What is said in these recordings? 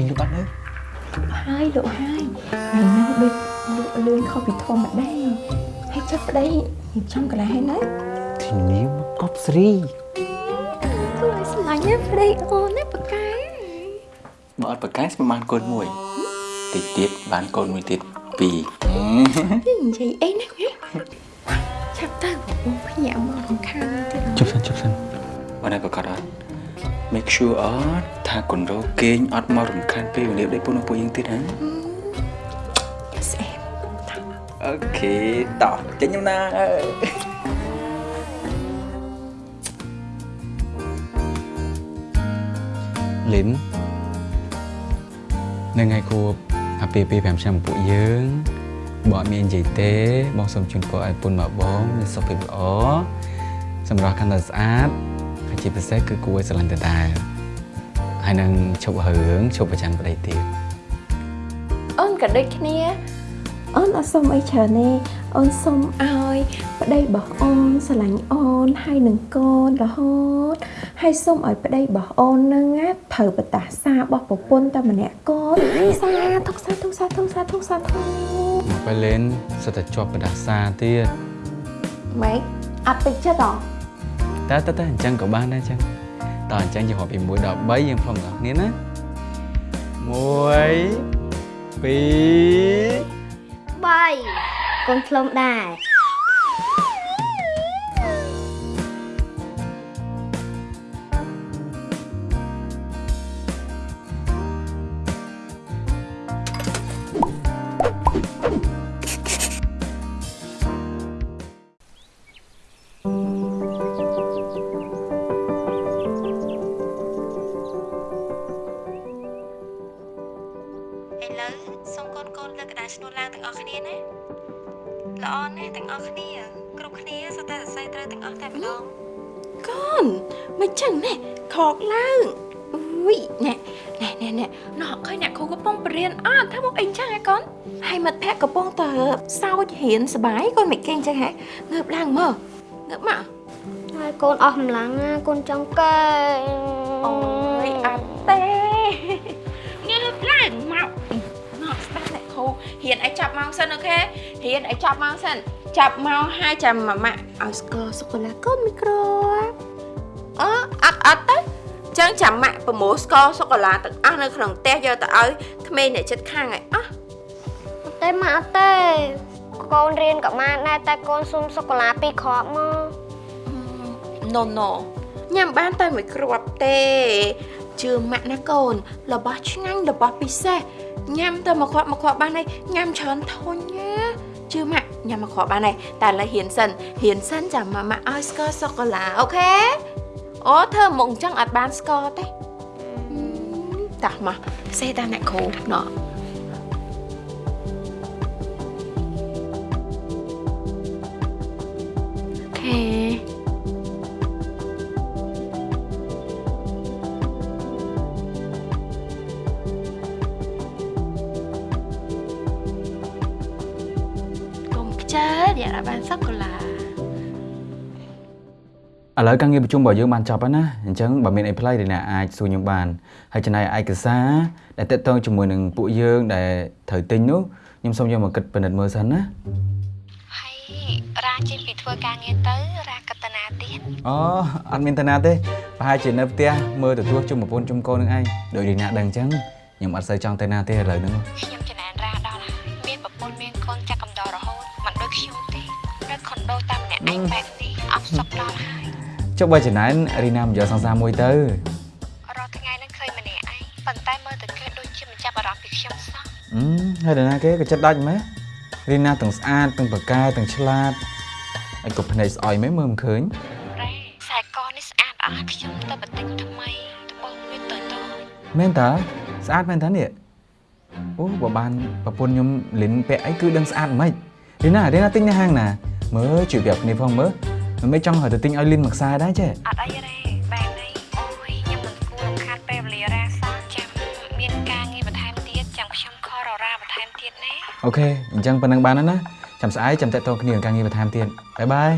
គេលុបបាត់ទៅហើយលោកហើយថ្ងៃហ្នឹងដូចលោកលឿនខុសពីធម្មតាហើយចាប់ប្តីរៀបចំកន្លែងហើយណាធានាមកកប់ស្រីគួរឲ្យស្រឡាញ់ណាស់ប្តីអូនណាប៉ាកែបើអត់ប្រកាសស្មានបានកូនមួយតិចទៀតបានកូនមួយទៀតពីរនិយាយអីណាគូឆាប់ទៅបងភ្ញាក់មករំខានទៀតជប់សិនជប់សិនបានហើយប្រកាសអត់ make sure អត់ថាកូនរោគេងអត់មករំខានពេលវេលាដូចពួកនោះពួកយើងទៀតណាស្អែកអូខេតោះចេញខ្ញុំណាអើយលិននៅថ្ងៃគួបអាពាហ៍ពិពាហ៍5ឆ្នាំពួកយើងបងអត់មាននិយាយទេ បងសូមជូនពរឲ្យពុនមកបងមានសុខភាពល្អសម្រាប់កាន់តែស្អាតហើយ ជាពិសេសគឺគួរឲ្យស្រឡាញ់ដដែលហើយនឹងឈប់រឿងឈប់ប្រចាំប្តីទៀតអូនក៏ដូចគ្នាអូនអត់សុំអីច្រើនទេអូនសុំឲ្យប្តីរបស់អូនស្រឡាញ់អូនហើយនឹងកូនរហូតហើយសុំឲ្យប្តីរបស់អូននឹងណាត្រូវបតាសារបស់ប្រពន្ធតែម្នាក់កូនសាធុសាធុសាធុសាធុសាធុមកពេលលេនសិតតែជាប់បដាសាទៀតម៉េចអត់តិចចិត្តហ៎ តែតែតែអញ្ចឹងក៏បានដែរអញ្ចឹងតើអញ្ចឹងយើងរាប់ពី1ដល់3យើងផ្លុំដល់គ្នាណា1 2 3កូនផ្លុំដែរ ក្តិកំពុងតែសើចរៀនសប្បាយកូនមិនគេងចឹងហ៎ងើបឡើងមើលងើបមកហើយកូនអស់កម្លាំងណាកូនចង់កែអូយអត់ទេងើបឡើងមកមកស្ដាប់អ្នកគ្រូរៀនឲ្យចាប់ម៉ោងសិនអូខេរៀនឲ្យចាប់ម៉ោងសិនចាប់ម៉ោងហើយចាំម៉ាម៉ាឲ្យស្គាល់សុកូឡាកូនមីក្រូអឺអត់អត់ទៅចឹងចាំម៉ាក់ប្រមូលស្ករសុកូឡាទាំងអស់នៅក្នុងផ្ទះយកទៅឲ្យក្មេងអ្នកចិត្តខាងឲ្យអស់អ ត់ទេម៉ាក់អត់ទេកូនរៀនក៏បានដែរតែកូនសុំសូកូឡាពីរគ្រាប់មកណូណូញ៉ាំបានតែមួយគ្រាប់ទេជឿម៉ាក់ណាកូនរបស់ឆ្ងាញ់របស់ពិសេសញ៉ាំតែមួយគ្រាប់មួយគ្រាប់បានហើយញ៉ាំច្រើនធុញណាជឿម៉ាក់ញ៉ាំមួយគ្រាប់បានហើយតែឥឡូវហ៊ានសិនហ៊ានសិនចាំម៉ាម៉ាក់ឲ្យស្ករសូកូឡាអូខេអូធ្វើមុខអញ្ចឹងអត់បានស្ករទេហឹមតោះមកសេតាមអ្នកគ្រូណោះ អូខេកុំខ្ជិលអ្នក đã បានសូកូឡាឥឡូវការងារប្រជុំរបស់យើងបានចប់ហើយណាអញ្ចឹងបើមានអីផ្លៃ thì អ្នកអាចសួរខ្ញុំបានហើយចំណាយឯកសារដែលតកតងជាមួយនឹងពួកយើងដែលត្រូវទិញនោះខ្ញុំសូមយកមកគិតពិនិត្យមើលសិនណាហើយ រាចេញពីធ្វើការងារទៅរាកតនាទៀតអូអត់មានតាណាទេប្រហែលជានៅផ្ទះមើលទទួលជុំប្រពន្ធជុំកូននឹងឯងដោយរីណាដឹងអញ្ចឹងខ្ញុំអត់សូវចង់ទៅណាទេឥឡូវហ្នឹងខ្ញុំចំណានរាដល់ហើយមានប្រពន្ធមានកូនចាក់កំដររហូតមិនដូចខ្ញុំទេនៅខុនដូតាមម្នាក់ឯងបែបនេះអត់សុខដល់ហើយចុះបើចំណានរីណាមិនយកសង្សារមួយទៅរាល់ថ្ងៃនឹងឃើញម្នាក់ឯងប៉ុន្តែមើលទៅគេដូចជាមិនចាប់អារម្មណ៍ពីខ្ញុំសោះអឺហើយដល់ណាគេក៏ចិត្តដាច់ម៉េះ រីណាទាំងស្អាតទាំងប្រកែទាំងឆ្លាតហើយក៏ភ្នែកស្អុយម៉េះមើលមិនឃើញរ៉េខ្សែកនេះស្អាតអស់ខ្ញុំទៅបន្តិចថ្មីត្បូងវាតូចតូចមែនតើស្អាតមែនតើនេះអូបើបានប្រពន្ធខ្ញុំលិនពាក់អីគឺដឹងស្អាតមិនរីណារីណាទិញនៅហាងណាមើលជួយប្រាប់គ្នាផងមើលមិនមែនចង់ឲ្យទៅទិញឲ្យលិនមួយខ្សែដែរចេះអត់អីរ៉េ ទៀតណាអូខេអញ្ចឹងប៉ុណ្ណឹងបានហើយណាចាំស្អែកចាំតេតតគ្នានឹងការងារបន្ថែមទៀតបាយបាយ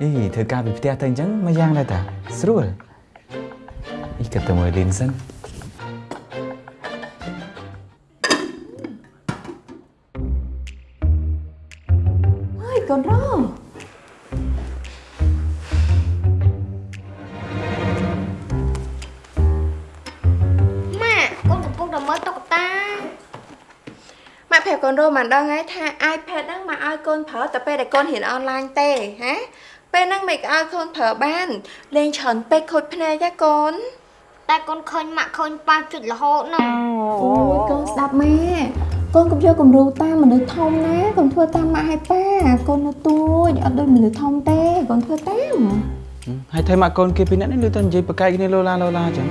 អីធ្វើការពីផ្ទះទៅអញ្ចឹងមកយ៉ាងដែរតាស្រួលអីគិតទៅមើលលីនសិន មិនដឹងហើយថា iPad ហ្នឹងមកឲ្យកូនប្រើតែពេលដែលកូនរៀនអនឡាញទេហាពេលហ្នឹងមិនឲ្យកូនប្រើបានលេងច្រើនពេកខូចភ្នែកទេកូនតែកូនឃើញម៉ាក់ឃើញប៉ាជិតរហូតហ្នឹងអូយកូនស្ដាប់ម៉ែកូនកុំយកគំរូតាមមនុស្សធំណាកុំធ្វើតាមម៉ាក់ឲ្យប៉ាកូននៅទួចអត់ដូចមនុស្សធំទេកូនធ្វើតាមហើយថៃមកកូនគេពីអ្នកនេះលើទៅនិយាយបកកាយគ្នាលោឡាលោឡាអញ្ចឹង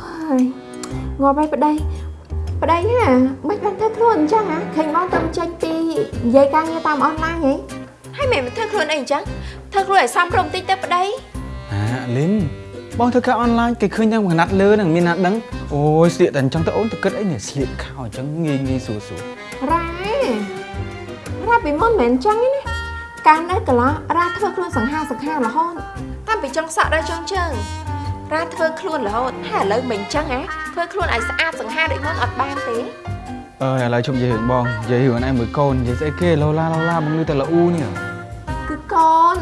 ហើយងាប់ហើយប្តី ប្តីហ่าមិនបានធ្វើខ្លួនអញ្ចឹងហ៎ឃើញបងទៅចេញពីនិយាយការងារតាមអនឡាញហីហើយមិនធ្វើខ្លួនអីអញ្ចឹងធ្វើខ្លួនឲ្យសមរម្យតិចទៅប្តីអាលីនបងធ្វើការអនឡាញគេឃើញយ៉ាងកណាត់លើនឹងមានណាដឹងអូយស្លៀកតែអញ្ចឹងទៅអូនទៅគិតអីនេះស្លៀកខោអញ្ចឹងងាយងាយស្រួលស្រួលរ៉ារ៉ាពីមុនមិនមែនអញ្ចឹងទេណាកាលនៅកន្លះរ៉ាធ្វើខ្លួនសង្ហាសង្ហារហូតតាមពីចុងសក់ដល់ចុងជើងរ៉ាធ្វើខ្លួនរហូតហើយឥឡូវមិនអញ្ចឹងហ៎ ធ្វើខ្លួនឲ្យស្អាតសង្ហាដូចមុនអត់បានទេអើយឥឡូវជុំនិយាយរឿងបងនិយាយរឿងឯងមួយកូននិយាយស្អីគេលោឡាលោឡាបងលឺតែល្អូនេះគឺកូន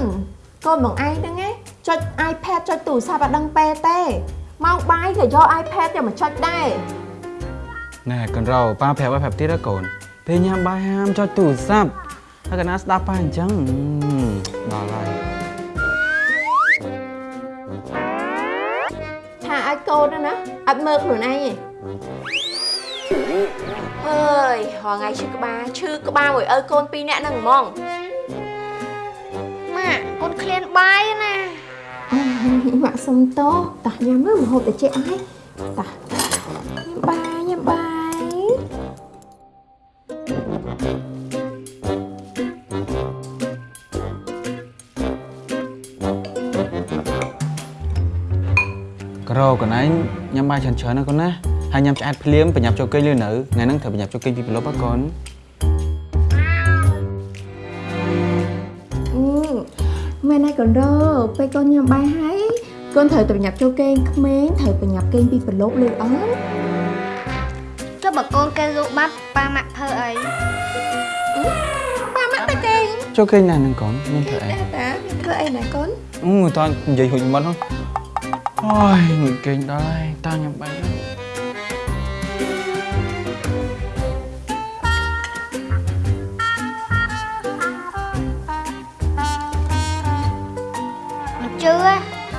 កូនបងឯងហ្នឹងឯងចុច iPad ចុចទូរស័ព្ទអត់ដឹងពេលទេម៉ោងបាយក៏យក iPad ទៅមកចុចដែរណែកូនរោប៉ាប្រាប់ឲ្យប្រាប់ទៀតណាកូនពេលញ៉ាំបាយហាមចុចទូរស័ព្ទហើយកណាស្ដាប់ប៉ាអញ្ចឹងដល់ហើយថាឲ្យកូនហ្នឹងណា អត់មើលខ្លួនឯងទេអើយរងថ្ងៃឈឺក្បាលឈឺក្បាលមួយឪកូនពីរនាក់ហ្នឹងហ្មងម៉ាក់កូនឃ្លានបាយណាអូយម៉ាក់សុំតោះតោះញ៉ាំមើលមហូបតិចអីតោះ ក្រោកូនឯងញ៉ាំបាយច្រើនច្រើនណាកូនណាហើយញ៉ាំឆ្អែតភ្លាមប្រញាប់ចូលគេងលឿននៅថ្ងៃហ្នឹងត្រូវប្រញាប់ចូលគេងពីប្រឡប់ហ៎កូនអឺមែនហើយកូនរោពេលកូនញ៉ាំបាយហើយកូនត្រូវតែប្រញាប់ចូលគេងក្មេងត្រូវប្រញាប់គេងពីប្រឡប់លឺអត់ចុះបើកូនគេលក់បាត់ប៉ាម៉ាក់ធ្វើអីប៉ាម៉ាក់ទៅគេងចូលគេងណាហ្នឹងកូនមានធ្វើអីតែតាមានធ្វើអីណាកូនអឺតើនិយាយហួចមិនហ៎អូយ ងុយគេងដល់ហើយតើញ៉ាំបាយហើយមិនជឿទេ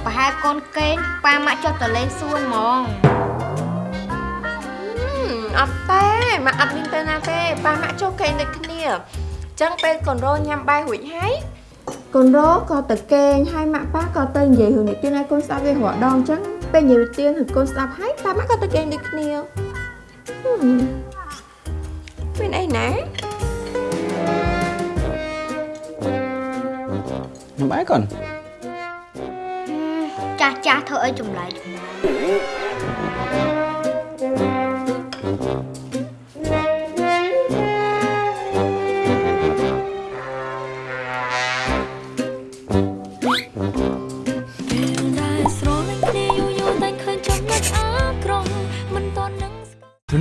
ប្រហែលកូនគេងប៉ាម៉ាក់ចុះទៅលេងសួនហ្មងអត់ទេម៉ាក់អត់មានទៅណាទេប៉ាម៉ាក់ចូលគេងដូចគ្នាអញ្ចឹងពេលកូនរោញ៉ាំបាយរួចហើយ កូនរោក៏ទៅគេងហើយម៉ាក់ប៉ាក៏ទៅនិយាយរឿងនិទានឲ្យកូនស្ដាប់វារាល់ដងអញ្ចឹងពេលនិយាយនិទានឲ្យកូនស្ដាប់ហើយប៉ាម៉ាក់ក៏ទៅគេងដូចគ្នាហឹមមានអីណាញ៉ាំបាយកូនចាស់ចាស់ធ្វើអីចម្លែកចម្លែក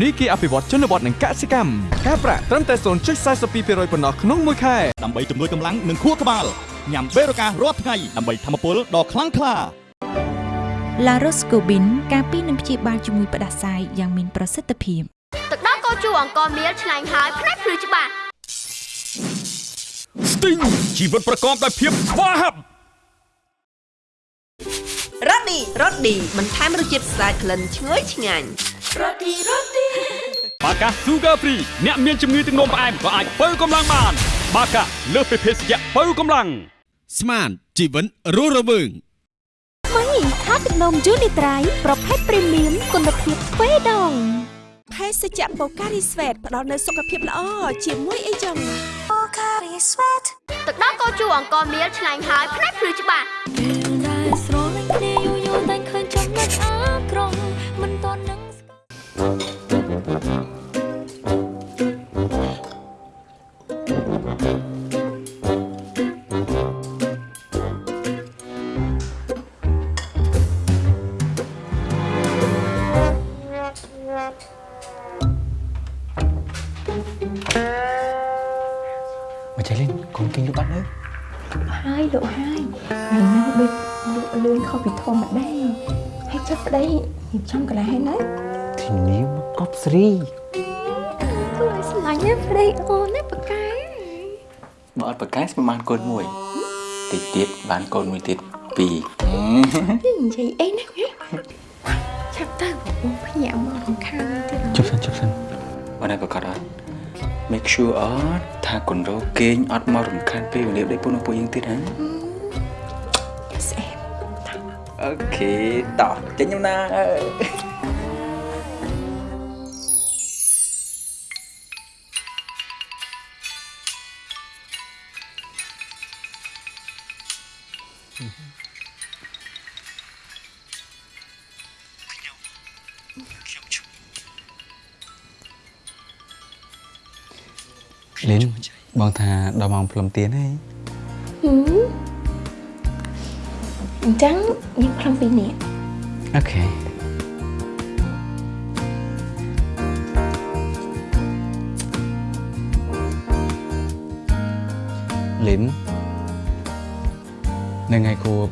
នីគារអភិវឌ្ឍជនបទនិងកសិកម្មការប្រាក់ត្រឹមតែ0.42%ប៉ុណ្ណោះក្នុងមួយខែដើម្បីជំនួយកម្លាំងនិងខួរក្បាលញ៉ាំបេរូការាល់ថ្ងៃដើម្បីធម្មពលដ៏ខ្លាំងក្លាឡារ៉ូស្កូប៊ីនការពីនឹងព្យាបាលជំងឺផ្ដាសាយយ៉ាងមានប្រសិទ្ធភាពទឹកដោះគោជូរអង្គមៀលឆ្ងាញ់ហើយផ្នែកភ្លឺច្បាស់ Sting ជីវិតប្រកបដោយភាពស្វាហាប់រ៉ូឌីរ៉ូឌីបន្ថែមរសជាតិស្អាតក្លិនឈ្ងុយឆ្ងាញ់ បាកា Sugar Free អ្នកមានជំងឺទឹកនោមផ្អែមក៏អាចបើកម្លាំងបាន បាកាលើសពីភេសជ្ជៈបើកម្លាំងស្មានជីវិតរស់រវើងថ្មីថាទឹកនំយូនីត្រៃប្រភេទព្រីមៀមគុណភាពទ្វេដងភេសជ្ជៈបូការីស្វេតផ្ដល់នូវសុខភាពល្អជាមួយអីចឹងទឹកដោះគោជូរអង្គមៀលឆ្ងាញ់ហើយផ្នែកភ្លឺច្បាស់ ពីធម្មតាហើយចាប់ប្តីរៀបចំកន្លែងហើយណាធានាមកកប់ស្រីធ្វើឲ្យស្រឡាញ់ណាប្តីអូនណាប៉ាកែបើអត់ប្រកែស្មានបានកូនមួយតិចទៀតបានកូនមួយទៀតពីរនិយាយអីណាចាប់ទៅបងភ្ញាក់មករំខានទៀតជប់សិនជប់សិនបើណែប្រកាសអត់ make sure អត់ថាកូនរោគេងអត់មករំខានពេលវេលាដេកពុនពួកយើងទៀតណាស្អែប អូខេតោះចេញខ្ញុំណាអើយលីនបងថាដល់ម៉ោងផ្លុំទៀនហើយហឹម អញ្ចឹងយើងផ្លុំពីនេះអូខេលីននៅថ្ងៃគួប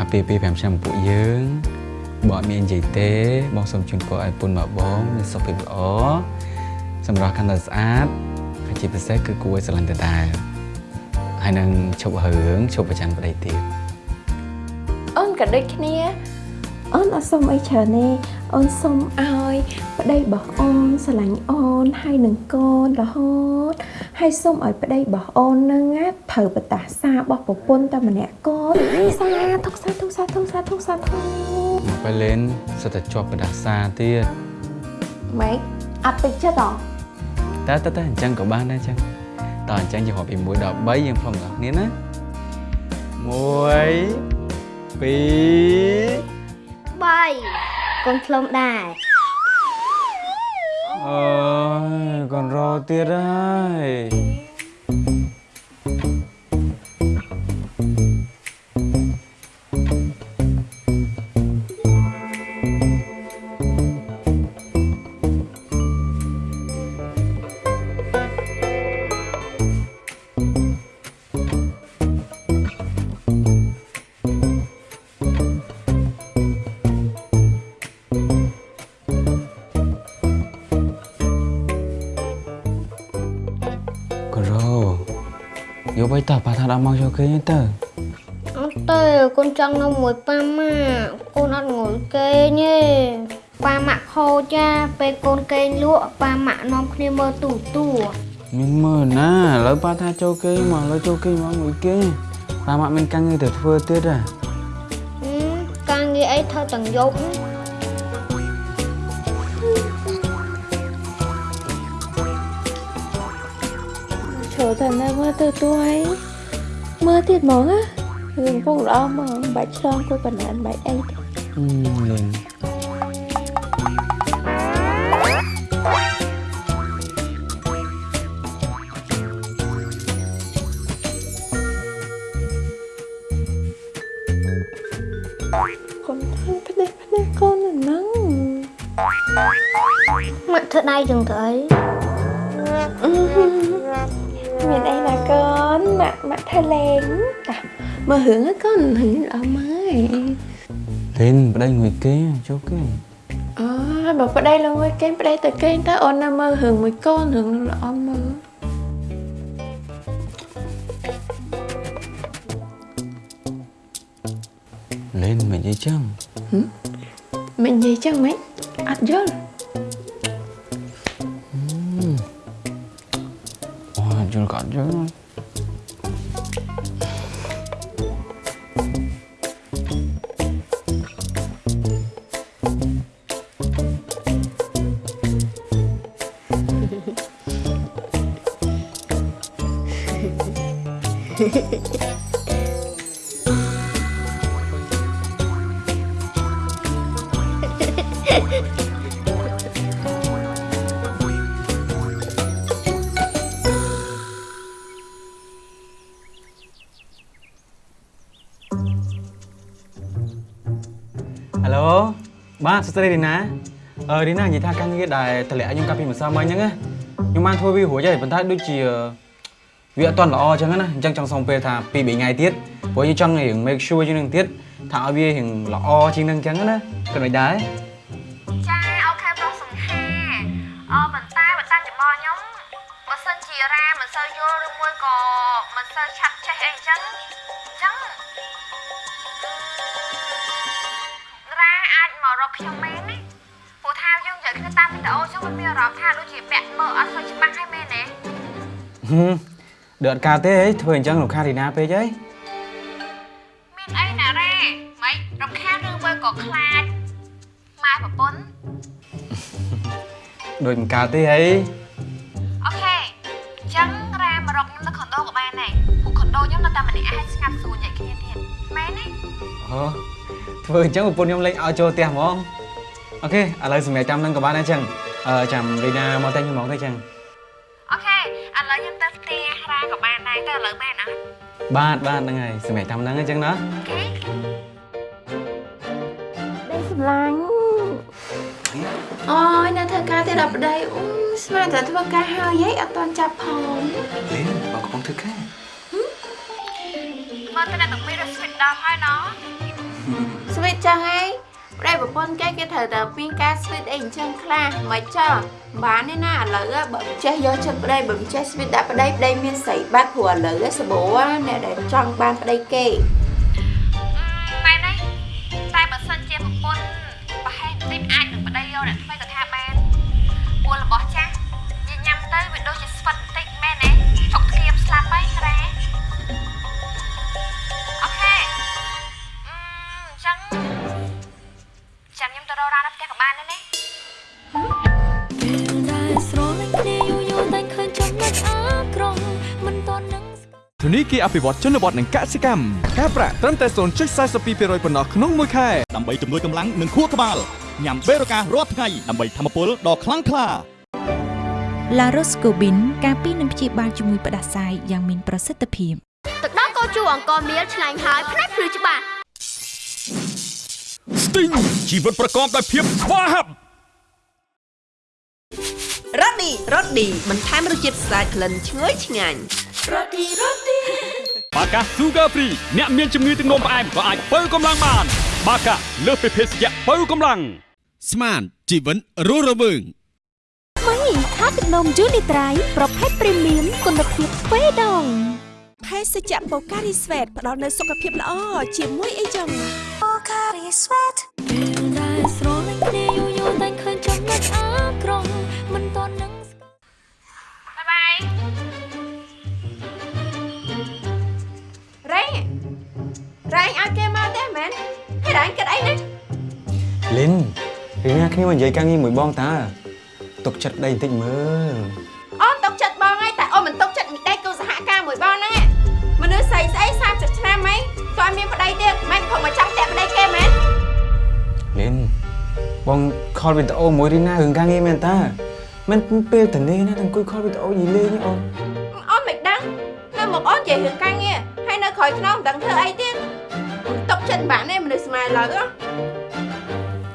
អាពាហ៍ពិពាហ៍5ឆ្នាំពួកយើងបើអត់មាននិយាយទេ បងសូមជូនពរឲ្យពុនមកបងមានសុខភាពល្អសម្រាប់កាន់តែស្អាតហើយជាពិសេសគឺគួរឲ្យស្រឡាញ់ដដែលហើយនឹងឈប់រឿងឈប់ប្រចាំប្តីទៀតអូន ក៏ដូចគ្នាអូនអត់សុំអីច្រើនទេអូនសុំឲ្យប្តីរបស់អូនស្រឡាញ់អូនហើយនឹងកូនរហូតហើយសុំឲ្យប្តីរបស់អូននឹងណាត្រូវបតាសារបស់ប្រពន្ធតែម្នាក់កូនសាធុសាធុសាធុសាធុសាធុមកពេលលេនសិតតែជាប់បដាសាទៀតម៉េចអត់តិចចិត្តហ៎តែតែតែអញ្ចឹងក៏បានដែរអញ្ចឹងតើអញ្ចឹងយើងរាប់ពី1ដល់3យើងផ្លុំទាំងគ្នាណា1 2 3កូនផ្លុំដែរអើយកូនរត់ទៀតហើយ ដល់មកយកគេងទៅអត់ទេកូនចង់នៅមួយប៉ាម៉ាក់កូនអត់ងុយគេងទេប៉ាម៉ាក់ខូចចាពេលកូនគេងលក់ប៉ាម៉ាក់នាំគ្នាមើលទូទួមានមើលណាឥឡូវប៉ាថាចូលគេង មកឥឡូវចូលគេងមកមួយគេប៉ាមកមានការងារទៅធ្វើទៀតហ៎ហឹមការងារអីធ្វើទាំងយប់ចូលតែនៅមើលទៅទួយមើលទៀតហ្មងណារឿងពុកល្អហ្មងមិនបាច់ឆ្លងគួយបណ្ដានបាច់អីទេអឺលេងកុំធ្វើផ្ដេសផ្ដេសកូនហ្នឹងម៉ាក់ធ្វើដៃចឹងទៅអីមានអីណាកូន ម៉ាក់ម៉ាក់ថាលេងតាមើលរឿងហ្នឹងកូនរឿងល្អមើលលេងប្តីមួយគេចូលគេអូបើប្តីលងមួយគេប្តីទៅគេតើអូននៅមើលរឿងមួយកូ សួស្តីរីណាអឺរីណានិយាយថាការងារដែលតម្លាក់ខ្ញុំកាលពីម្សិលមិញហ្នឹងណាខ្ញុំបានធ្វើវារួចហើយប៉ុន្តែដូចជាវាអត់ទាន់ល្អអញ្ចឹងណាអញ្ចឹងចង់សុំពេលថា2 3ថ្ងៃទៀតព្រោះយើងចង់រៀង make sure ជាងនឹងទៀតថាឲ្យវារៀងល្អជាងនឹងអញ្ចឹងណាគិតមិនដែរចាអូខេប្រុសសង្ហាអឺប៉ុន្តែបើតាមចំបល់ខ្ញុំបើសិនជារ៉ាមិនសូវយល់ឬមួយក៏មិនសូវឆាប់ចេះអីអញ្ចឹង មករកខ្ញុំមែនណាព្រោះថាយើងនិយាយគ្នាតាមវីដេអូអញ្ចឹងมันមានអារម្មណ៍ថាដូចជាពាក់មើលអត់សូវច្បាស់ហើយមែនទេហឹមដូចអត់កើតទេអីធ្វើអញ្ចឹងលោកខារីណាពេកអីមានអីណារ៉ាមិនរំខានឬមួយក៏ខ្លាចម៉ែប្រពន្ធដូចមិនកើតទេអីអូខេអញ្ចឹងរ៉ាមករកខ្ញុំនៅខុនដូក៏បានដែរពួកខុនដូខ្ញុំនៅតែម្នាក់ឯងស្ងាត់ស្រួលនិយាយគ្នាទៀតមែនទេអូ ធ្វើអញ្ចឹងប្រពន្ធខ្ញុំលេងឲ្យចូលផ្ទះហ្មងអូខេឥឡូវសម្រាប់ចាំនឹងក៏បានដែរអញ្ចឹងអឺចាំរីណាមកតែខ្ញុំហ្មងទៅអញ្ចឹងអូខេឥឡូវខ្ញុំទៅផ្ទះរ៉ាក៏បានដែរទៅឥឡូវបានអត់បាទបាទហ្នឹងហើយសម្រាប់តាមហ្នឹងអញ្ចឹងណាអូខេប្តីសម្លាញ់អូយនៅធ្វើការទៀតដល់ប្តីអូស្មានតែធ្វើការហើយហីអត់ទាន់ចាប់ផងលេងបងកំពុងធ្វើការមើលទៅអ្នកទាំងពីររត់ស្វីតដល់ហើយណោះស្វីតចឹងហីប្តីប្រពន្ធគេគេត្រូវតែមានការស្វីតអីអញ្ចឹងខ្លះមិនចោះបានទេណាឥឡូវបើមិនចេះយកចិត្តប្តីបើមិនចេះស្វីតដាក់ប្តីប្តីមានស្រីបាត់ព្រោះឥឡូវសបោអ្នកដែលចង់បានប្តីគេមែនទេតែបើសិនជាប្រពន្ធប្រហែលបន្តិចអាចនឹងប្តីយកអ្នកថ្មីក៏ថាបានពួររបស់ចាស់និយាយញ៉ាំទៅវាដូចជា ធនីគារអភិវឌ្ឍជនបទនិងកសិកម្មការប្រាក់ត្រឹមតែ0.42%ប៉ុណ្ណោះក្នុងមួយខែដើម្បីជំនួយកម្លាំងនិងខួរក្បាលញ៉ាំបេរូការាល់ថ្ងៃដើម្បីធម្មពលដ៏ខ្លាំងក្លា La Roscobin ការពីនឹងព្យាបាលជំងឺផ្ដាសាយយ៉ាងមានប្រសិទ្ធភាពទឹកដោះគោជូរអង្គមៀលឆ្ងាញ់ហើយផ្នែកភ្លឺច្បាស់ស្ទីងជីវិតប្រកបដោយភាពស្វាហាប់រ៉ូឌីរ៉ូឌីបន្ថែមរសជាតិស្អាតក្លិនឈ្ងុយឆ្ងាញ់ បាកា Sugar Free អ្នកមានជំងឺទឹកនោមផ្អែមក៏អាចបើកម្លាំងបាន បាកាលើសពីភេសជ្ជៈបើកម្លាំងស្មានជីវិតរស់រវើងថ្មីថាទឹកនំយូនីត្រៃប្រភេទព្រីមៀមគុណភាពទ្វេដងភេសជ្ជៈបូការីស្វេតផ្ដល់នូវសុខភាពល្អជាមួយអីចឹងដែលស្រលាញ់គ្ឲ្យគេមកទេមែនហើយរ៉េគិតអីណាលីនរីណាគ្នាមកនិយាយការងារមួយបងតាទុកចិត្តប្តីបន្តិចមើលអូនຕົកចិត្តបងហើយតែអូនមិនຕົកចិត្តមីដេគូសហការមួយបងហ្នឹងឯងមនុស្សស្អីស្អី30ឆ្នាំហីក៏អត់មានប្តីទៀតមិនព្រមមកចាំតែប្តីគេមែនលីនបងខលវីដេអូមួយរីណារឿងការងារមែនតាមិនពេលតនេះណាអង្គុយខលវីដេអូយីលេងអូនអូនមិនដឹងនៅមកអូននិយាយរឿងការងារហើយនៅក្រោយខ្នងមិនដឹងធ្វើអីទៀត ຕົកចិត្តបានទេមនុស្សស្មាយឡើយហ៎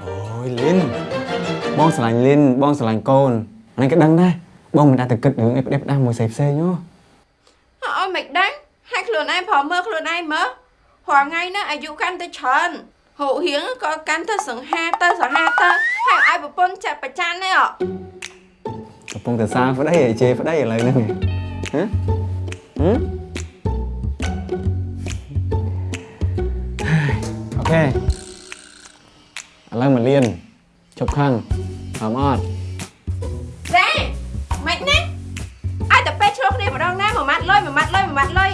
អូយលីនបងស្រឡាញ់លីនបងស្រឡាញ់កូនអានេះក៏ដឹងដែរបងមិនអាចទៅគិតរឿងអីផ្ដេសផ្ដាស់មួយផ្សេងផ្សេងហ៎អូនមិនដឹងហើយខ្លួនឯងប្រមើលខ្លួនឯងមើលព្រោះថ្ងៃនេះអាយុកាន់តែច្រើនហូរហៀងក៏កាន់តែសង្ហាទៅសង្ហាទៅហើយឲ្យប្រពន្ធចាត់ប្រច័នទេអកំពុងតែសារប្តីឲ្យជេរប្តីឥឡូវហ្នឹងហ៎ ខេឥឡូវមកលៀនជប់ខឹងហមអត់រ៉ាមិនណាឲ្យតែពេលឆ្លោះគ្នាម្ដងណាមួយម៉ាត់លុយមួយម៉ាត់លុយមួយម៉ាត់លុយ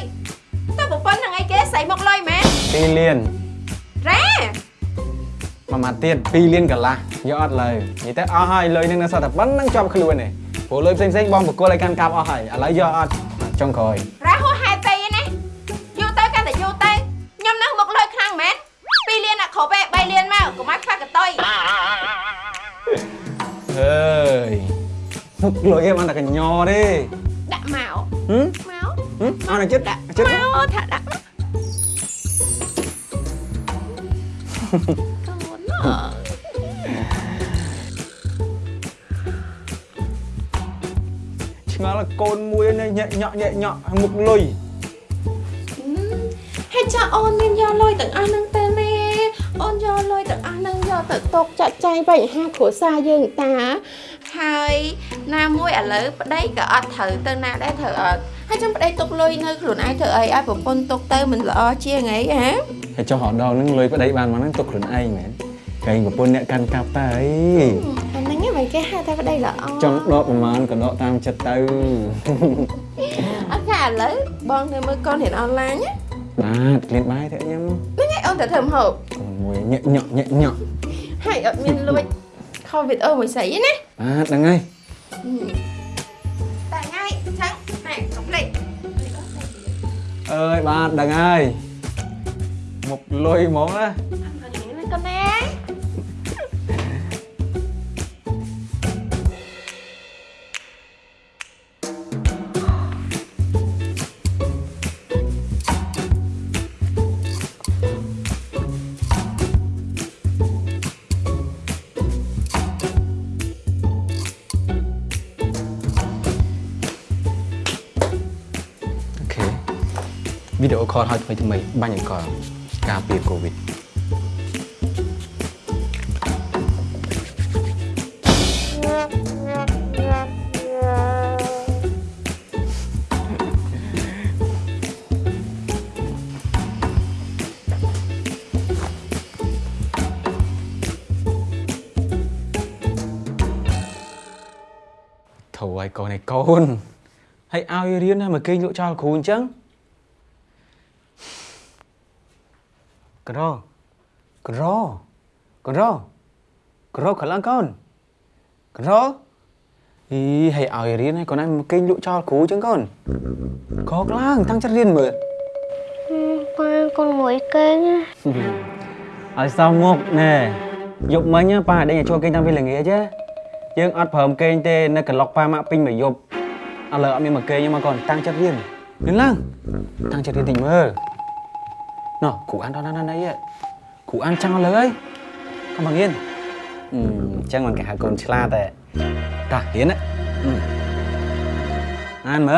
តើប្រពន្ធនឹងអីគេស្អីមកលុយមែន2លានរ៉ាមួយម៉ាត់ទៀត2លានកន្លះយកអត់លើនិយាយទៅអស់ហើយលុយនឹងនៅសតតែប៉ុណ្្នឹងជាប់ខ្លួនទេព្រោះលុយផ្សេងផ្សេងៗបងបកគលឲ្យកាន់កាប់អស់ហើយឥឡូវយកអត់ចុងក្រោយ លុយឯងបានតែកញ្ញទេដាក់មកហឹមមកហឹមអត់ឲ្យចិត្តដាក់ចិត្តមកថាដាក់មកកូនអើឆ្ងល់កូនមួយនេះញ៉ាក់ញក់ញ៉ាក់ញក់មុខលុយហើយចាអូនមានយកលុយទាំងអស់ហ្នឹងទៅមែនយកលុយទាំងអស់ហ្នឹងយកទៅຕົកចាក់ចែងបញ្ហាគ្រួសារយើងតា ហើយណាមួយឥឡូវប្តីក៏អត់ត្រូវទៅណាដែរត្រូវអត់ហើយចាំប្តីຕົកលុយនៅខ្លួនឯងធ្វើអីឲ្យប្រពន្ធຕົកទៅមិនល្អជាងអីហ៎ហើយចុះរកដល់ហ្នឹងលុយប្តីបានមកហ្នឹងទុកខ្លួនឯងមែនកែងប្រពន្ធអ្នកកាន់កាប់តើអីអាហ្នឹងឯងមិនគេហៅថាប្តីល្អចង់ដកប្រមាណក៏ដកតាមចិត្តទៅអត់កាឥឡូវបងនៅមើលកូនរៀនអនឡាញណាបាទក្លៀនបាយទៅញ៉ាំហ្នឹងឯងអូនទៅធ្វើម្ហូបកូនមួយញាក់ញក់ញាក់ញក់ហើយអត់មានលួច ខលវីដេអូមួយស្អីទេណាបាទហ្នឹងហើយតែថ្ងៃចឹងណែកុំភ្លេ វីដេអូខលឲ្យថ្មីថ្មីបាញ់អង្គការពារកូវីដធូរឲ្យកូនឯកូនហើយឲ្យរៀនណាមកគេងលក់ចោលគ្រូអញ្ចឹង ក្រក្រក្រក្រខ្លាំងកូនក្រអីហើយឲ្យរៀនហើយកូនឯងមកគេងលក់ចោលគ្រូអញ្ចឹងកូនកខ្លាំងតាំងចិត្តរៀនមើលប៉ាកូនមួយគេងឲ្យសមមុខណែយប់មិញប៉ាដេញឲ្យចូលគេងតាំងពីល្ងាចទេយើងអត់ព្រមគេងទេនៅកន្លុកប៉ាម៉ាក់ពេញមួយយប់ឥឡូវអត់មានមកគេងទេមកកូនតាំងចិត្តរៀនរៀនឡើងតាំងចិត្តរៀនតិចមើល ណោះគ្រូអានដល់ណាណៃគ្រូអានចាំងឥឡូវហើយកុំមករៀនអឺអញ្ចឹងមិនគេហៅកូនឆ្លាតតែតារៀនណាអឺអានមើ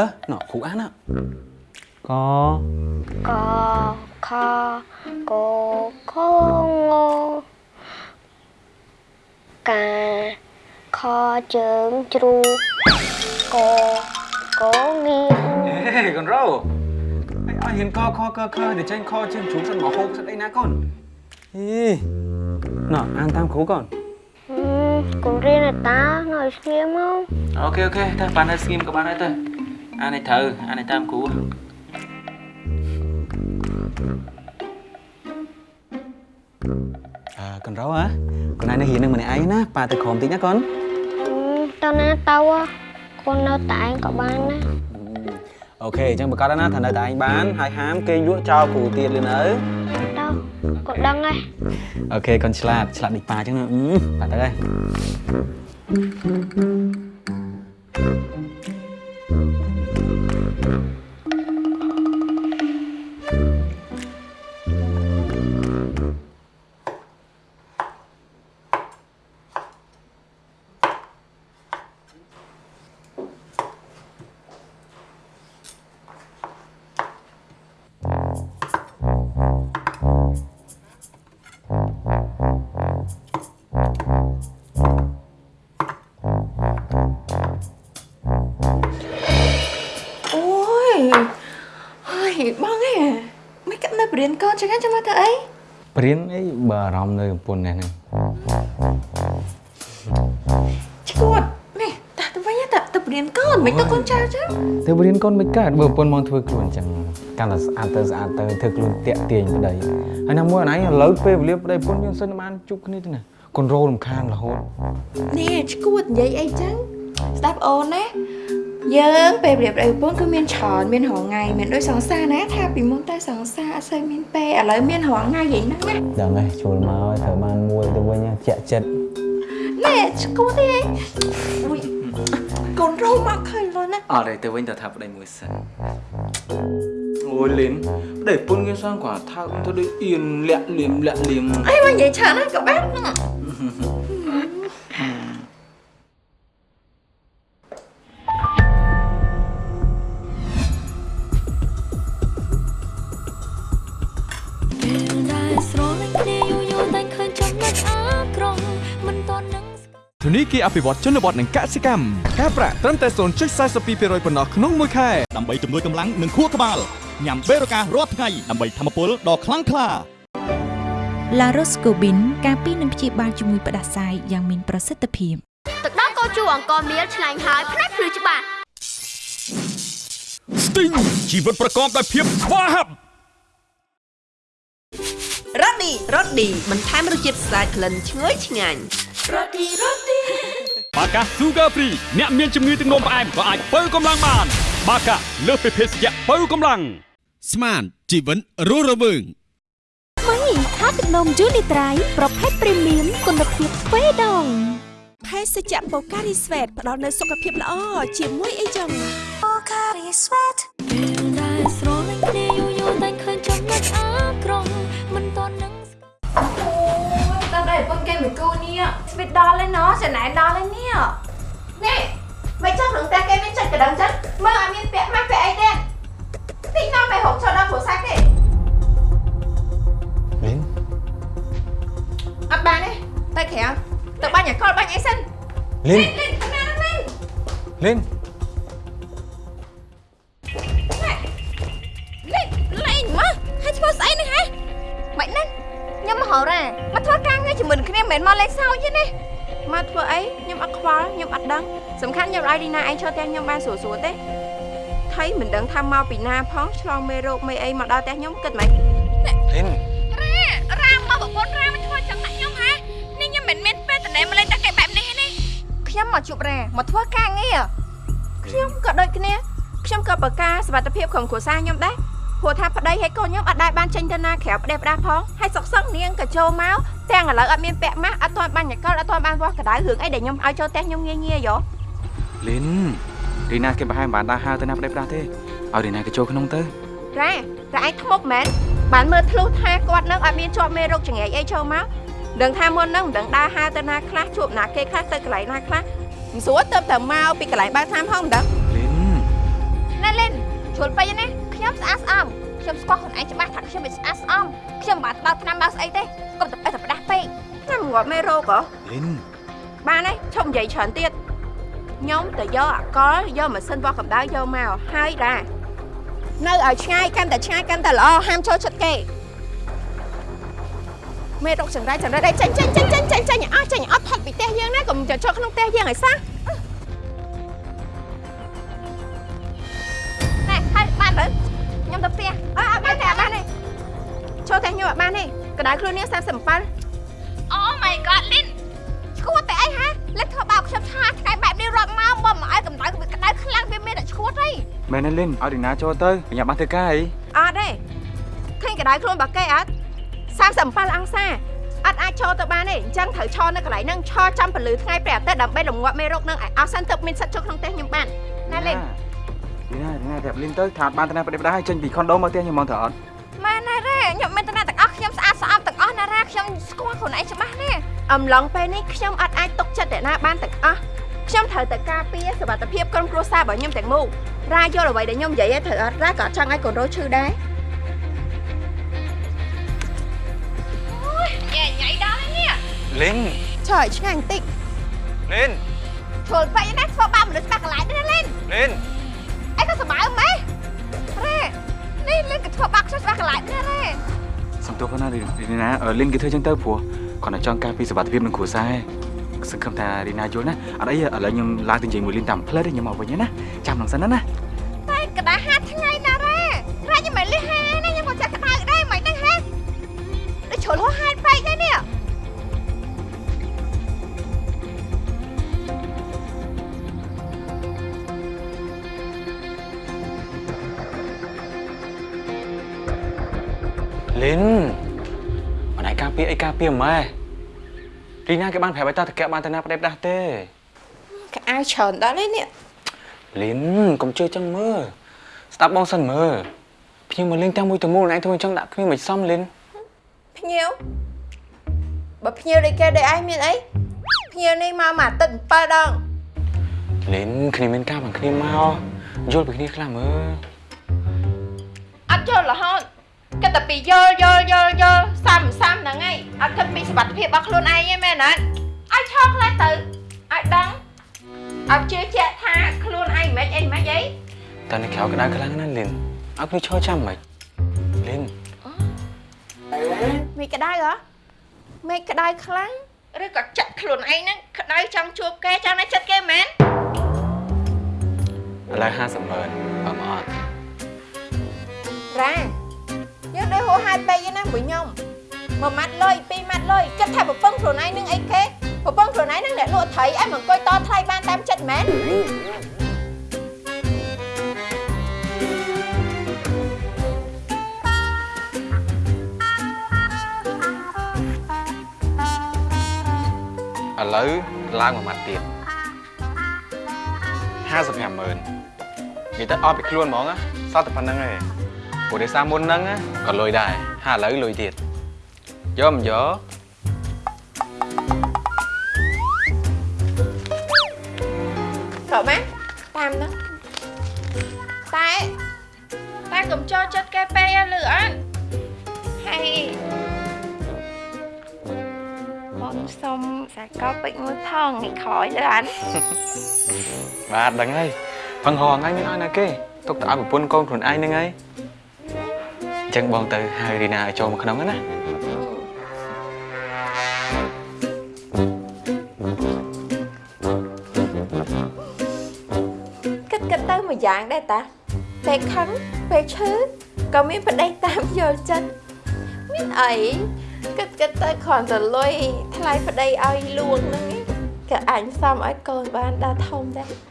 ហេកូនរោហើយឲ្យហ៊ានកខកខទៅចេញខជើងជ្រូកសិនមកហូបសិនអីណាកូនហីណោះអានតាមគ្រូកូនកូនរៀនឲ្យតានៅស្ងៀមមកអូខេអូខេតែបានហើយស្ងៀមក៏បានហើយទៅអានឲ្យត្រូវអានឲ្យតាមគ្រូ អើកូនរោហ៎កូនឯងនៅរៀននឹងម្នាក់ឯងណាប៉ាទៅក្រុមតិចណាកូនតើណាទៅកូននៅតែឯងក៏បានណាអូខេអញ្ចឹងប្រកាសណាថានៅតែឯងបានហើយហាមគេលក់ចោលគ្រូទៀតលឿនអើទៅកូនដឹងហើយអូខេកូនឆ្លាតឆ្លាតដូចប៉ាអញ្ចឹងណាអឺប៉ាទៅហើយ នៅបរៀនកូនចឹងចាំមកទៅអីព្រៀនអីបើអារម្មណ៍នៅកំពន្ធនេះហ្នឹងឈួតនេះតាទៅវិញតាទៅបរៀនកូនមិនទៅកូនចៅចឹងទៅរៀនកូនមិនកើតបើប្រពន្ធមកធ្វើខ្លួនអញ្ចឹងកាន់តែស្អាតទៅស្អាតទៅធ្វើខ្លួនតាក់ទាញប្តីហើយណាមួយអនឯងឥឡូវពេលវេលាប្តីប្រពន្ធយើងសិនបានជួបគ្នាទេណាកូនរោលរំខានរហូតនេះឈួតនិយាយអីចឹងស្ដាប់អូនណា យើងពេលប្រៀបប្រៀបពូនគឺមានច្រើនមានរងថ្ងៃមានដូចសង្សារណាថាពីមុនតែសង្សារអត់សូវមានពេលឥឡូវមានរងថ្ងៃយ៉ាងហ្នឹងណាដឹងហើយជួលមកឲ្យត្រូវបានមួយទៅវិញជាក់ចិត្តណែឈួតទេអីអុយកូនរោមកឃើញលុនណាអត់ទេទៅវិញទៅថាប្តីមួយសិនអូយលីនប្តីប្រពន្ធគេសងគាត់ថាទៅដូចអៀនលាក់លៀមលាក់លៀមអីមកនិយាយច្រើនណាស់ក៏បានហ្នឹង ធនីគារអភិវឌ្ឍជនបទនិងកសិកម្មការប្រាក់ត្រឹមតែ0.42%ប៉ុណ្ណោះក្នុងមួយខែដើម្បីជំនួយកម្លាំងនិងខួរក្បាលញ៉ាំបេរូការរាល់ថ្ងៃដើម្បីធម្មពលដ៏ខ្លាំងក្លាឡារ៉ូស្កូប៊ីនការពីនឹងព្យាបាលជំងឺផ្ដាសាយយ៉ាងមានប្រសិទ្ធភាពទឹកដោះគោជូរអង្គមៀលឆ្លាញ់ហើយផ្នែកភ្លឺច្បាស់ Sting ជីវិតប្រកបដោយភាពស្វាហាប់រ៉ូឌីរ៉ូឌីបន្ថែមរសជាតិស្អាតក្លិនឈ្ងុយឆ្ងាញ់ រ៉ូឌីរ៉ូឌីបាកា Sugar Free អ្នកមានជំងឺទឹកនោមផ្អែមក៏អាចបើកម្លាំងបាន បាកាលើសពីភេសជ្ជៈបើកម្លាំងស្មានជីវិតរស់រវើងម៉ៃថាទឹកនំយូនីត្រៃប្រភេទព្រីមៀមគុណភាពទ្វេដងភេសជ្ជៈបូការីស្វេតផ្ដល់នូវសុខភាពល្អជាមួយអីចឹងបូការីស្វេតពេលដែលស្រលាញ់គ្នា គេមួយគូនេះស្វីតដល់ហើយណោះចំណែនដល់ហើយនេះនេះមិនចង់នឹងតែគេមានចិត្តកណ្ដឹងចឹងមើលអត់មានពាក់ម៉ាស់ពាក់អីទេទីនាំទៅរកចូលដល់គ្រួសារគេលីនអត់បានទេទៅក្រៅទៅបាញ់អាកលបាញ់អីសិនលីនលីនទៅណាហ្នឹងលីន ឲ្យឌីណាឯងឈរផ្ទះខ្ញុំបានស្រួលស្រួលទេថៃមិនដឹងថាមកពីណាផងឆ្លងមេរោគមេអីមកដល់ផ្ទះខ្ញុំគិតមិនលីនរ៉ារ៉ាមកប្រពន្ធរ៉ាមិនធ្វើចឹងដាក់ខ្ញុំហ៎នេះខ្ញុំមិនមែនពេលតនេមកលេងតែគេបែបនេះទេនេះខ្ញុំមកជួបរ៉ាមកធ្វើការងារខ្ញុំក៏ដូចគ្នាខ្ញុំក៏ប្រកាសសុខភាពក្រុមគ្រួសារខ្ញុំដែរព្រោះថាប្តីហើយកូនខ្ញុំអត់ដែរបានចេញទៅណាក្រៅផ្ទះផ្ដាស់ផងហើយសុកសឹកនាងក៏ចូលមកទាំងឥឡូវអត់មានពាក់ម៉ាស់អត់ទាន់បាញ់ញ៉កលអត់ទាន់បានវាស់កដៅរឿងអីដែលខ្ញុំឲ្យចូលផ្ទះខ្ញុំងាយងាយយោ លីនរីណាគេប្រហែលមិនបានដើរហើរទៅណាប្តីផ្ដាស់ទេឲ្យរីណាគេចូលក្នុងទៅរ៉ារ៉ាឯងធ្មប់មែនបានមើលធ្លុះថាគាត់នឹងអត់មានជាប់មេរោគចង្រៃអីចូលមកដឹងថាមុននឹងមិនដឹងដើរហើរទៅណាខ្លះជួបណាគេខ្លះទៅកន្លែងណាខ្លះមិនស្រួលទៅទៅមកពីកន្លែងបើកតាមផងមិនដឹងលីនណែលិនជួលពេញណាខ្ញុំស្អាតស្អំខ្ញុំស្គាល់ខ្លួនឯងច្បាស់ថាខ្ញុំមិនស្អាតស្អំខ្ញុំមិនបានដល់ឆ្នាំដល់ស្អីទេកុំតែតែផ្ដាស់ពេកខ្ញុំងាប់មេរោគហ៎លីនបានហើយឈប់និយាយច្រើនទៀត ខ្ញុំទៅយកអកលយកម៉ាស៊ីនវាស់កម្ដៅយកមកហើយរ៉ានៅឲ្យឆ្ងាយកាន់តែឆ្ងាយកាន់តែល្អហាមចូលចិត្តគេមេរោគចង្រៃចង្រៃដៃចាញ់ចាញ់ចាញ់ចាញ់ចាញ់ចាញ់អស់ចាញ់អត់ផុតពីផ្ទះយើងណាកុំចូលចូលក្នុងផ្ទះយើងឲ្យសោះណែហើយបានទៅខ្ញុំទៅផ្ទះអើអត់បានទេអត់បានទេចូលផ្ទះខ្ញុំអត់បានទេកដៅខ្លួននេះ37អូ my god លីន ឈួតតែអីហ៎លេចធ្វើបោកខ្ញុំឆាថ្ងៃបែបនេះរាប់មកបើមិនឲ្យកម្ដៅវាក្ដៅខ្លាំងវាមានតែឈួតអីមែនទេលីនឲ្យរីណាចូលទៅបញ្ញាបានធ្វើការអីអត់ទេឃើញក្ដៅខ្លួនរបស់គេអត់37អង្សាអត់អាចឈរទៅបានទេអញ្ចឹងត្រូវឈរនៅកន្លែងហ្នឹងឈរចាំពលឺថ្ងៃព្រះអាទិត្យដើម្បីរងាប់មេរោគហ្នឹងឲ្យអស់សិនទៅមានសិទ្ធិចូលក្នុងផ្ទះខ្ញុំបានណាលេងរីណារីណាប្រាប់លីនទៅថាអត់បានទៅណាប្តីផ្ដាស់ឲ្យចេញពីខុនដូមកផ្ទះខ្ញុំមកទៅអត់ម៉ែណារ៉េខ្ញុំមានតំណែងទាំងអស់ ខ្ញុំស្អាតស្អំទាំងអស់ណារ៉ាខ្ញុំស្គាល់ខ្លួនឯងច្បាស់ណាស់អំឡុងពេលនេះខ្ញុំអត់អាចទុកចិត្តអ្នកណាបានទាំងអស់ខ្ញុំត្រូវតែការពារសុខភាពក្រុមគ្រួសាររបស់ខ្ញុំទាំងមូលរ៉ាយល់អ្វីដែលខ្ញុំនិយាយឲ្យត្រូវអត់រ៉ាក៏អត់ចង់ឲ្យកូនរោឈឺដែរញ៉ៃញ៉ៃដល់ហើយនេះលីនឆើឲ្យឆ្ងាញ់បន្តិចលីនឈុលពេកណាធ្វើបាបមនុស្សច្បាស់កន្លែងនេះលេងលីនអីក៏សម្បើម៉េះរ៉េនេះលេងក៏ធ្វើបាបខ្ញុំច្បាស់កន្លែងនេះរ៉េ សំទោសផងណារីណាអឺលីនគេធ្វើចឹងទៅព្រោះគាត់តែចង់ការពីសុខភាពនឹងគ្រួសារឯងសង្ឃឹមថារីណាយល់ណាអត់អីឥឡូវខ្ញុំឡើងទៅនិយាយមួយលីនតាមផ្លិតខ្ញុំមកវិញណាចាំនឹងសិនណា ម៉ែរីណាគេបានប្រាប់ឲ្យតាតកែបានទៅណាប្តីផ្ដាស់ទេកៅអៅច្រើនដល់នេះនេះលីនកុំជឿចឹងមើលស្ដាប់បងសិនមើលភ្ញៀវមកលេងទាំងមួយទៅមូលឯងធ្វើអញ្ចឹងដាក់គ្មានមិនសមលីនភ្ញៀវបើភ្ញៀវដូចគេដូចឯងមានអីភ្ញៀវនេះមកមួយអាទិត្យ7ដងលីនគ្នាមានការ bằng គ្នាមកយល់ពីគ្នាខ្លះមើលអត់យល់រហូតគិតតែពីយល់យល់យល់យល់ សាំសាំហ្នឹងឯងអត់គិតពីសុខភាពរបស់ខ្លួនឯងទេមែនអត់ឲ្យឈរខ្លះទៅឲ្យដឹងឲ្យជឿជាក់ថាខ្លួនឯងមិនអីមិនអីតែនៅក្រៅក្តៅខ្លាំងណាស់លីនឲ្យគ្នាឈរចាំមិនលីនមេឃក្តៅហ៎មេឃក្តៅខ្លាំងឬក៏ចាក់ខ្លួនឯងហ្នឹងក្តៅចង់ជួបគេចង់នៅចិត្តគេមែនឥឡូវ50ម៉ឺនបើមកអត់រ៉ាយើងដូចហួហាយពេកហ្នឹងណាមួយខ្ញុំ មួយម៉ាត់លុយពីរម៉ាត់លុយគិតថាប្រពឹងខ្លួនឯងនឹងអីគេប្រពឹងខ្លួនឯងនឹងអ្នកលក់ត្រីឯងមកអង្គុយតថ្លៃបានតាមចិត្តមែនឥឡូវឡើងមួយម៉ាត់ទៀត55ម៉ឺននិយាយទៅអត់ពីខ្លួនហ្មងណាសតតែប៉ុណ្្នឹងឯងព្រោះដោយសារមុនហ្នឹងណាក៏លុយដែរហើយឥឡូវលុយទៀត យកមិនយកក៏បានតាមហ្នឹងតែតែកុំចូលចិត្តគេពេកណាលឺអត់ហើយបងសុំសាកលពេជ្រមួយថងនេះក្រោយលើអានបាទដឹងហើយ យយ៉ាងដែរតាពេលខឹងពេលឈឺក៏មានប្តីតាមយល់ចិត្តមានអីគិតគិតទៅគ្រាន់តែលុយថ្លៃប្តីឲ្យលួងហ្នឹងឯងក៏អញសមឲ្យកូនបានដល់ធំដែរ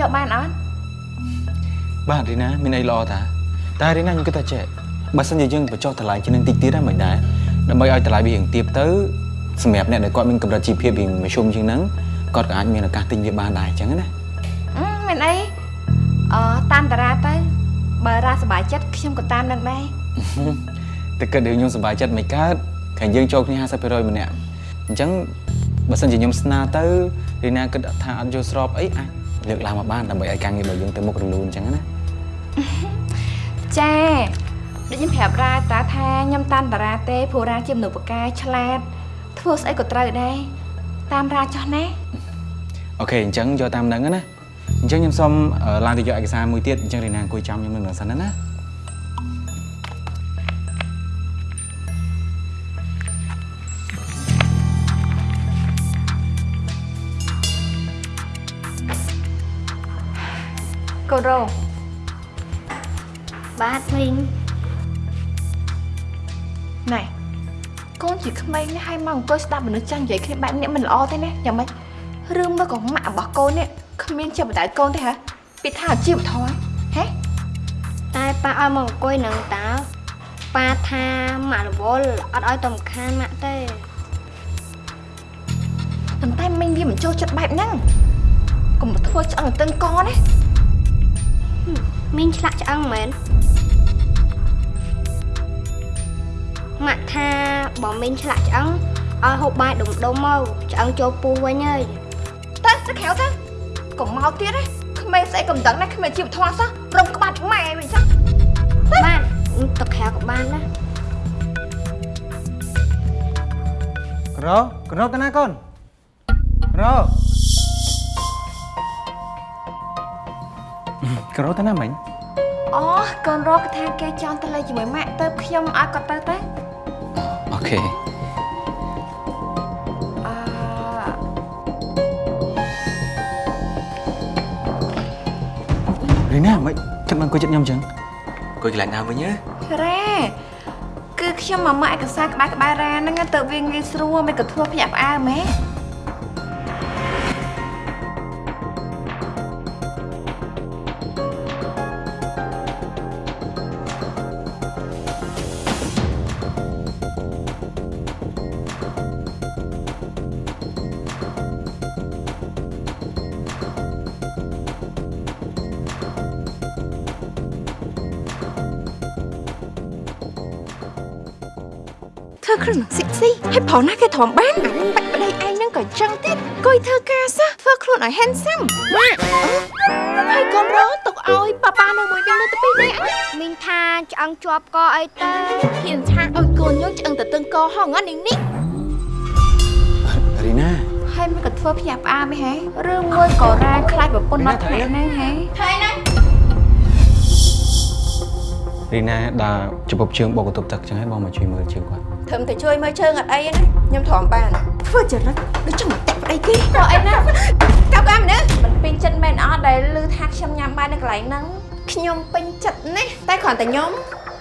យកបានអត់បាទរីណាមានអីល្អតាតែរីណាខ្ញុំគិតថាចេះបើសិនជាយើងបញ្ចុះតម្លៃជាងនឹងតិចទៀតហ្នឹងមិនដែរដើម្បីឲ្យតម្លៃវារៀងទាបទៅសម្រាប់អ្នកដែលគាត់មានកម្រិតជីវភាពរៀងមធ្យមជាងហ្នឹងគាត់ក៏អាចមានឱកាសទិញវាបានដែរអញ្ចឹងណាអឺមិនអីអឺតាមតារាទៅបើរ៉ាសប្បាយចិត្តខ្ញុំក៏តាមនឹងដែរតែគិតរឿងខ្ញុំសប្បាយចិត្តមិនកើតខាងយើងចូលគ្នា50%ម្នាក់អញ្ចឹងបើសិនជាខ្ញុំស្នើទៅរីណាគិតថាអត់យល់ស្របអីអាច លើកឡើងមកបានដើម្បីឲ្យការងាររបស់យើងទៅមុខរលូនអញ្ចឹងណាចាដូចខ្ញុំប្រាប់រ៉ាតាថាខ្ញុំតាមតារាទេព្រោះរ៉ាជាមនុស្សបកាឆ្លាតធ្វើស្អីក៏ត្រូវដែរតាមរ៉ាចោះណាអូខេអញ្ចឹងយកតាមហ្នឹងណាអញ្ចឹងខ្ញុំសូមអឺឡើងទៅយកឯកសារមួយទៀតអញ្ចឹងរីណាអង្គុយចាំខ្ញុំនឹងសិនណា កូនរងបាទមីងណែកូនជាក្មេងនេះឲ្យមកអង្គុយស្ដាប់មនុស្សចាស់និយាយគ្នាបែបនេះមិនល្អទេណាយ៉ាងម៉េចរឿងមកក៏ម៉ាក់របស់កូននេះគ្មានជាបដៅកូនទេហ៎ពីថាអាជីវធម៌ហ៎តែប៉ាឲ្យមកអង្គុយនឹងតើប៉ាថាម៉ាក់រវល់អត់ឲ្យតំខានម៉ាក់ទេប៉ុន្តែមីងវាមិនចូលចិត្តបែបហ្នឹងកុំធ្វើឆ្អឹងតឹងកណា មីងឆ្លាក់ឆ្អឹងមែនម៉ាក់ថាបើមីងឆ្លាក់ឆ្អឹងឲ្យហូបបាយដុំដុំមកឆ្អឹងចូលពោះវិញហើយទៅទៅក្រៅទៅកុំមកទៀតណាក្មេងស្អីកំដឹងណាគ្មានជីវធម៌សោះរំក្បាត់ម៉ែវិញចាបានទៅក្រៅក៏បានណាក្រក្រទៅណាកូនក្រ ក្រទៅណាមិញអូកូនរកថាគេចង់ទៅលេងជាមួយម៉ាក់ទៅខ្ញុំឲ្យគាត់ទៅទៅអូខេអឺរីណាមិនគិតមកអង្គុយចិត្តខ្ញុំអញ្ចឹងអង្គុយកន្លែងណាវិញណារ៉ាគឺខ្ញុំមកមើលឯកសារក្បែរក្បែររ៉ាហ្នឹងទៅវាងាយស្រួលមិនក៏ធ្វើភ្ញាក់ផ្អើលម៉ែអ ខ្លួននឹងស៊ីស៊ីហើយប្រណាគេទ្រាំបានអាបាច់ប្តីឯងហ្នឹងក៏ចឹងទៀតកុយធ្វើការសោះធ្វើខ្លួនឲ្យ handsome ម៉ាក់ហើយកុំរកទុកឲ្យប៉ាប៉ានៅមួយវិញនៅទៅពីរនាក់មីងថាឆ្អឹងជាប់កអីទៅហ៊ានថាឲ្យកូនយើងឆ្អឹងទៅតឹងកហងហ្នឹងនេះរីណាហើយមិនក៏ធ្វើភ្ញាក់ផ្អើលហេរឿងមួយក៏រ៉ាខ្លាចប្រពន្ធអត់ថ្នាក់ហ្នឹងហេហើយណារីណាដើរចំពប់ជើងបោកកន្ទប់ទឹកចឹងហើយបងមកជួយមើលជើងគាត់ ធ្វើតែជួយមើលជើងអត់អីណាខ្ញុំទ្រាំបានធ្វើចរិតដូចចង់តែប្តីគេក៏អីណាកាប់កាមនេះមិនពេញចិត្តមែនអត់ដែលឮថាខ្ញុំញ៉ាំបាយនៅកន្លែងហ្នឹងខ្ញុំពេញចិត្តណាស់តែគ្រាន់តែខ្ញុំ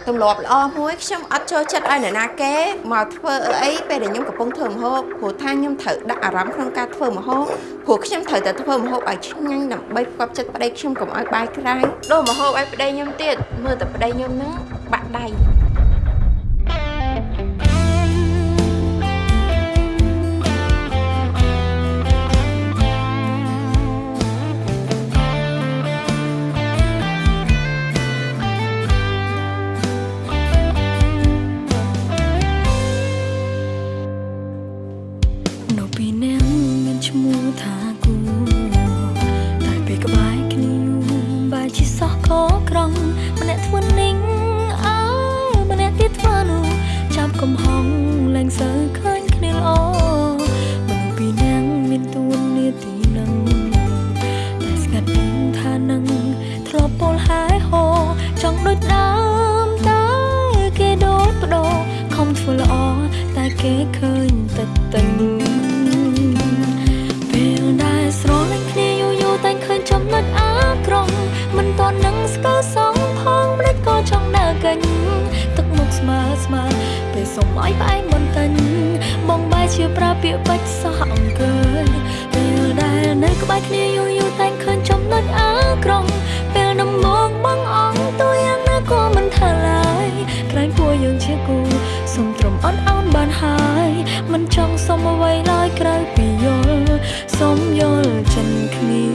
ទម្លាប់ល្អមួយខ្ញុំអត់ចូលចិត្តឲ្យនរណាគេមកធ្វើអីពេលដែលខ្ញុំកំពុងធ្វើម្ហូបព្រោះថាខ្ញុំត្រូវដាក់អារម្មណ៍ក្នុងការធ្វើម្ហូបព្រោះខ្ញុំត្រូវតែធ្វើម្ហូបឲ្យឆ្ងាញ់ដើម្បីផ្គប់ចិត្តប្តីខ្ញុំកុំឲ្យបាយក្រាយដូរម្ហូបឲ្យប្តីខ្ញុំទៀតមើលតែប្តីខ្ញុំហ្នឹងបាក់ដៃ សុំឲ្យផ្អែមបន្តិចបងបែរជាប្រើពាក្យបាច់សោះអង្គើយពេលដែលនៅក្បែរគ្នាយូរយូរតែឃើញចំណុចអាក្រង់ពេលដំបងបងអងទូយ៉ាងណាក៏មិនថាឡើយក្រែងពួរយើងជាគូសុំត្រឹមអត់អោនបានហើយមិនចង់សុំអ្វីឡើយក្រៅពីយល់សុំយល់ចិនគ្នា